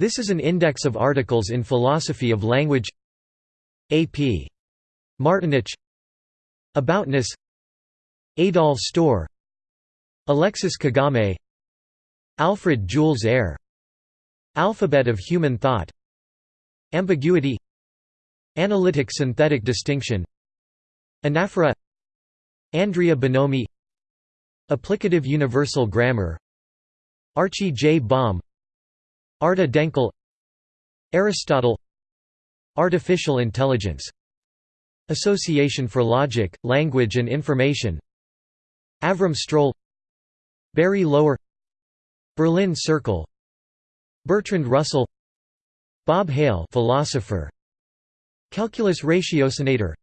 This is an index of articles in philosophy of language. A.P. Martinich. Aboutness. Adolf Stohr Alexis Kagame. Alfred Jules Ayer Alphabet of Human Thought. Ambiguity. Analytic synthetic distinction. Anaphora. Andrea Bonomi. Applicative Universal Grammar. Archie J. Bahm Arda Denkel Aristotle Artificial intelligence Association for Logic, Language and Information Avram Stroll Barry Loewer Berlin Circle Bertrand Russell Bob Hale philosopher Calculus ratiocinator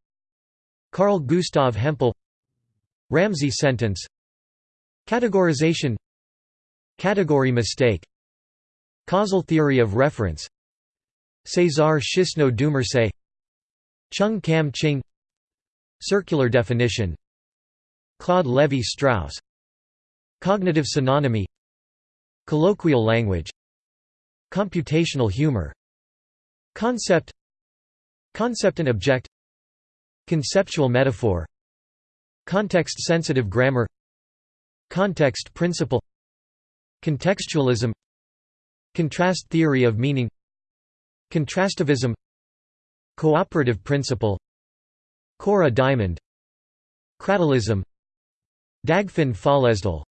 Carl Gustav Hempel Ramsey sentence Categorization Category mistake Causal theory of reference. César Chesneau Dumarsais Chung Kam Ching. Circular definition. Claude Lévi-Strauss Cognitive synonymy. Colloquial language. Computational humor. Concept. Concept and object. Conceptual metaphor. Context-sensitive grammar. Context principle. Contextualism Contrast theory of meaning Contrastivism Cooperative principle Cora diamond Cratylism Dagfinn Føllesdal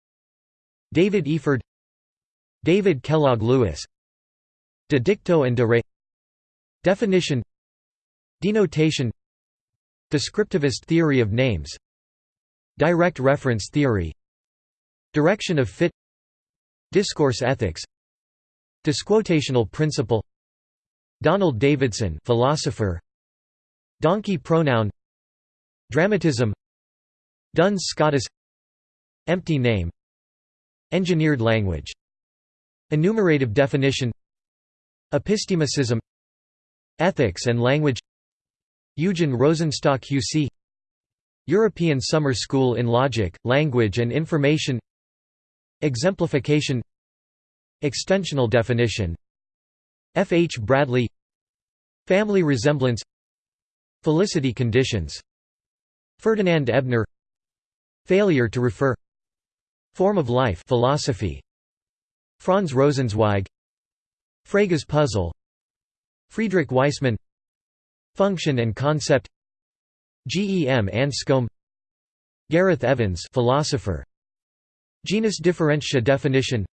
David Efird David Kellogg Lewis De dicto and de re Definition Denotation Descriptivist theory of names Direct reference theory Direction of fit Discourse ethics Disquotational principle. Donald Davidson philosopher. Donkey pronoun. Dramatism. Duns Scotus Empty name. Engineered language. Enumerative definition. Epistemicism Ethics and language. Eugen Rosenstock-Huessy European Summer School in Logic, Language and Information. Exemplification Extensional definition. F. H. Bradley. Family resemblance. Felicity conditions. Ferdinand Ebner. Failure to refer. Form of life. Philosophy. Franz Rosenzweig. Frege's puzzle. Friedrich Waismann Function and concept. G. E. M. Anscombe Gareth Evans philosopher. Genus differentia definition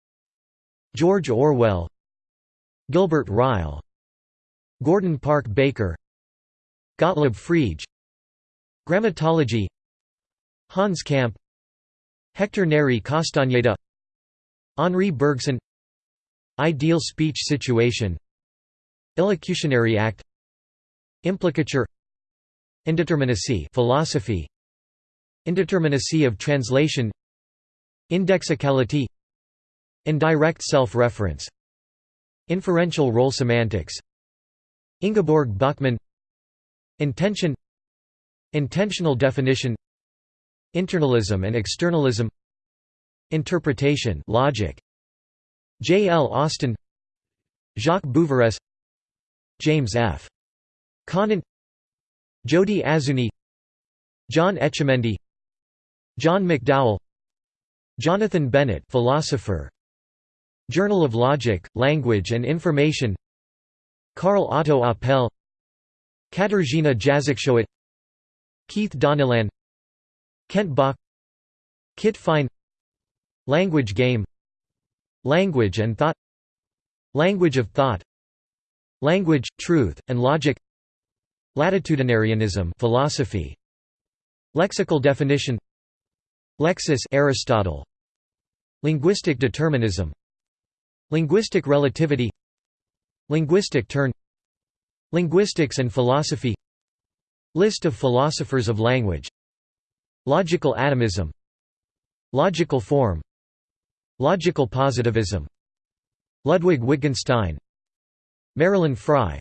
George Orwell Gilbert Ryle Gordon Park Baker Gottlob Frege Grammatology Hans Kamp Hector Neri Castañeda Henri Bergson Ideal speech situation Illocutionary act Implicature Indeterminacy philosophy Indeterminacy of translation Indexicality Indirect self-reference. Inferential role semantics. Ingeborg Bachmann. Intention. Intentional definition. Internalism and externalism. Interpretation logic. J. L. Austin. Jacques Bouveresse James F. Conant. Jody Azzouni. John Etchemendy. John McDowell. Jonathan Bennett philosopher Journal of Logic, Language and Information. Karl Otto Apel Katarzyna Jaszczolt Keith Donnellan Kent Bach. Kit Fine. Language Game. Language and Thought. Language of Thought. Language, Truth, and Logic. Latitudinarianism philosophy. Lexical definition. Lexis Aristotle. Linguistic determinism Linguistic relativity Linguistic turn Linguistics and philosophy List of philosophers of language Logical atomism Logical form Logical positivism Ludwig Wittgenstein Marilyn Frye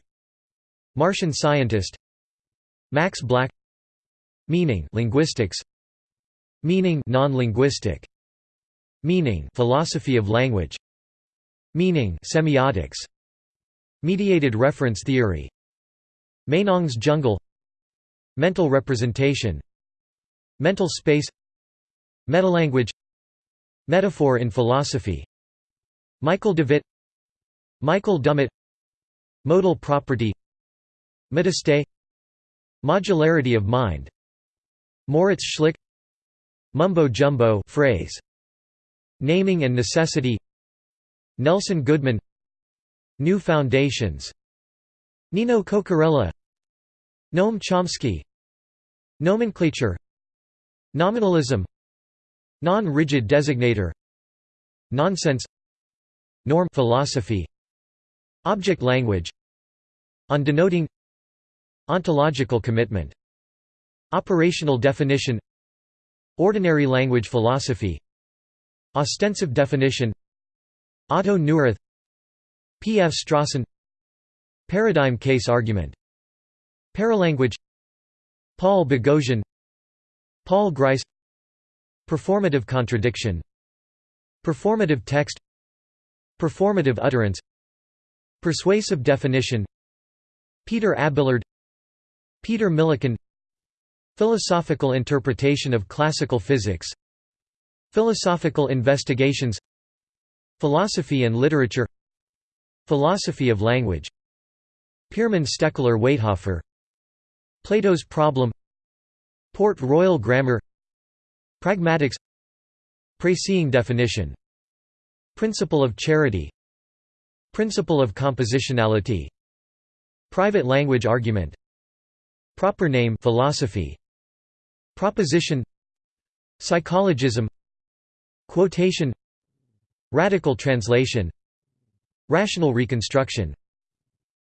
Martian scientist Max Black Meaning linguistics Meaning non-linguistic Meaning philosophy of language Meaning semiotics Mediated reference theory Meinong's jungle Mental representation Mental space Metalanguage Metaphor in philosophy Michael Devitt Michael Dummett Modal property Metastay Modularity of mind Moritz Schlick Mumbo-jumbo phrase Naming and necessity Nelson Goodman New Foundations. Nino Cocchiarella. Noam Chomsky. Nomenclature. Nominalism. Non-rigid designator. Nonsense. Norm. Philosophy. Object language. On denoting Ontological commitment. Operational definition. Ordinary language philosophy. Ostensive definition Otto Neurath P. F. Strawson Paradigm case argument Paralanguage Paul Boghossian Paul Grice Performative contradiction Performative text Performative utterance Persuasive definition Peter Abelard Peter Millikan Philosophical interpretation of classical physics Philosophical investigations Philosophy and literature Philosophy of language Pirmin Stekeler Weithofer Plato's problem Port Royal grammar Pragmatics Précis definition Principle of charity Principle of compositionality Private language argument Proper name philosophy Proposition Psychologism Quotation Radical translation. Rational reconstruction.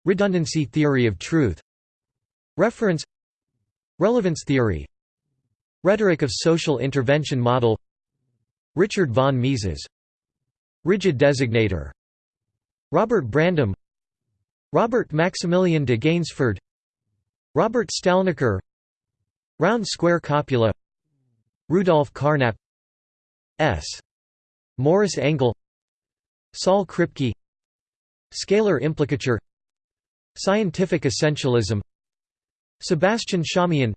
Redundancy theory of truth. Reference. Relevance theory. Rhetoric of social intervention model. Richard von Mises. Rigid designator. Robert Brandom. Robert Maximilian de Gaynesford Robert Stalnaker Round square copula Rudolf Carnap. S. Morris Engel Saul Kripke Scalar implicature Scientific essentialism Sebastian Shaumyan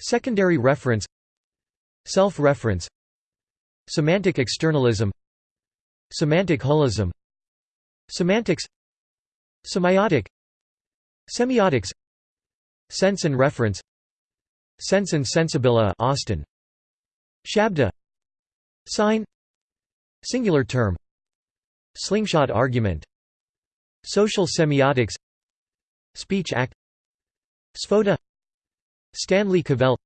Secondary reference Self-reference Semantic externalism Semantic holism Semantics Semiotic Semiotics Sense and reference Sense and sensibilia Austin. Shabda. Sign Singular term. Slingshot argument. Social semiotics. Speech act. Sphota Stanley Cavell.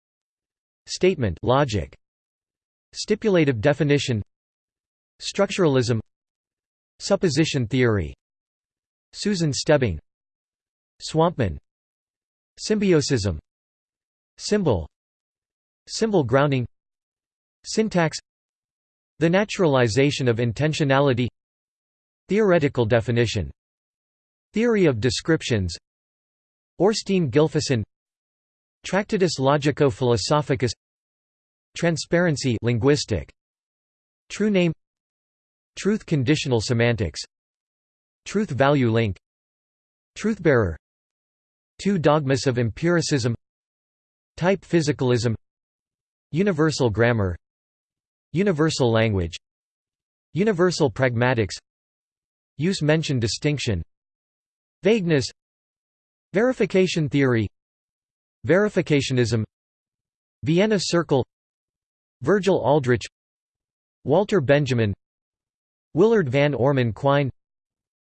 Statement. Logic. Stipulative definition. Structuralism. Supposition theory. Susan Stebbing. Swampman. Symbiosism Symbol. Symbol grounding. Syntax The naturalization of intentionality. Theoretical definition. Theory of descriptions. Thorsteinn Gylfason Tractatus Logico-Philosophicus Transparency linguistic. True name. Truth conditional semantics. Truth value link. Truthbearer Two dogmas of empiricism. Type physicalism. Universal grammar Universal language Universal pragmatics Use mention distinction Vagueness Verification theory Verificationism Vienna Circle Virgil Aldrich Walter Benjamin Willard Van Orman Quine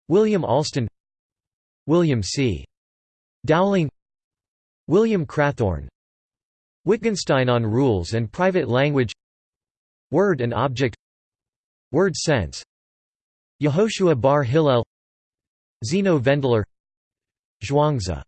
William Alston William C. Dowling William Crathorne Wittgenstein on Rules and Private Language Word and Object. Word Sense. Yehoshua Bar Hillel. Zeno Vendler Zhuangzi